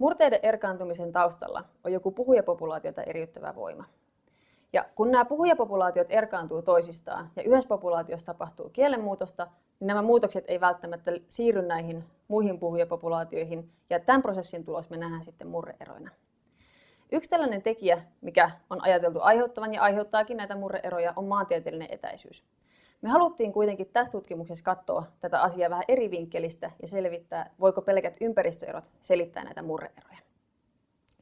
Murteiden erkaantumisen taustalla on joku puhujapopulaatiota eriyttävä voima. Ja kun nämä puhujapopulaatiot erkaantuu toisistaan ja yhdessä populaatiossa tapahtuu kielenmuutosta, niin nämä muutokset ei välttämättä siirry näihin muihin puhujapopulaatioihin, ja tämän prosessin tulos me nähdään sitten murreeroina. Yksi tällainen tekijä, mikä on ajateltu aiheuttavan ja aiheuttaakin näitä murreeroja, on maantieteellinen etäisyys. Me haluttiin kuitenkin tässä tutkimuksessa katsoa tätä asiaa vähän eri vinkkelistä ja selvittää, voiko pelkät ympäristöerot selittää näitä murreeroja.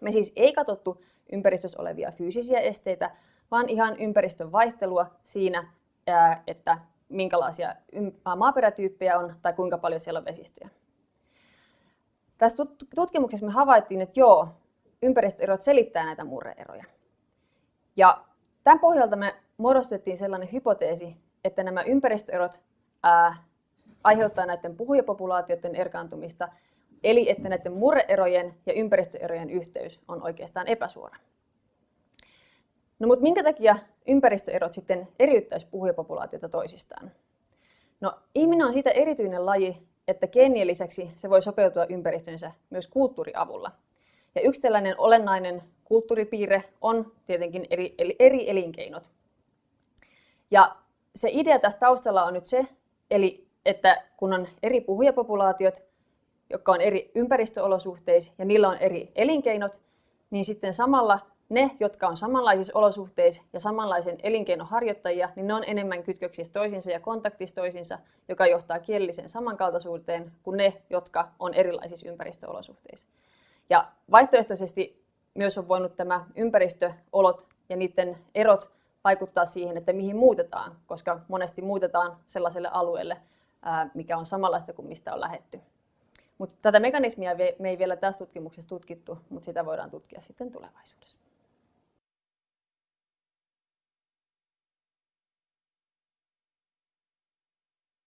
Me siis ei katsottu ympäristössä olevia fyysisiä esteitä, vaan ihan ympäristön vaihtelua siinä, että minkälaisia maaperätyyppejä on tai kuinka paljon siellä on vesistöjä. Tässä tutkimuksessa me havaittiin, että joo, ympäristöerot selittää näitä murreeroja. Ja tämän pohjalta me muodostettiin sellainen hypoteesi, että nämä ympäristöerot ää, aiheuttaa näiden puhujapopulaatioiden erkaantumista, eli että näiden murreerojen ja ympäristöerojen yhteys on oikeastaan epäsuora. No mutta minkä takia ympäristöerot sitten eriyttäisi puhujapopulaatiota toisistaan? No ihminen on siitä erityinen laji, että geenien lisäksi se voi sopeutua ympäristönsä myös kulttuuriavulla. Ja yksi tällainen olennainen kulttuuripiirre on tietenkin eri, eri elinkeinot. Ja se idea tässä taustalla on nyt se, eli että kun on eri puhujapopulaatiot, jotka on eri ympäristöolosuhteissa ja niillä on eri elinkeinot, niin sitten samalla ne, jotka on samanlaisissa olosuhteissa ja samanlaisen elinkeinon harjoittajia, niin ne on enemmän kytköksissä toisiinsa ja kontaktissa toisiinsa, joka johtaa kielelliseen samankaltaisuuteen kuin ne, jotka on erilaisissa ympäristöolosuhteissa. Ja vaihtoehtoisesti myös on voinut tämä ympäristöolot ja niiden erot vaikuttaa siihen, että mihin muutetaan, koska monesti muutetaan sellaiselle alueelle, mikä on samanlaista kuin mistä on lähetty. Mutta tätä mekanismia me ei vielä tässä tutkimuksessa tutkittu, mutta sitä voidaan tutkia sitten tulevaisuudessa.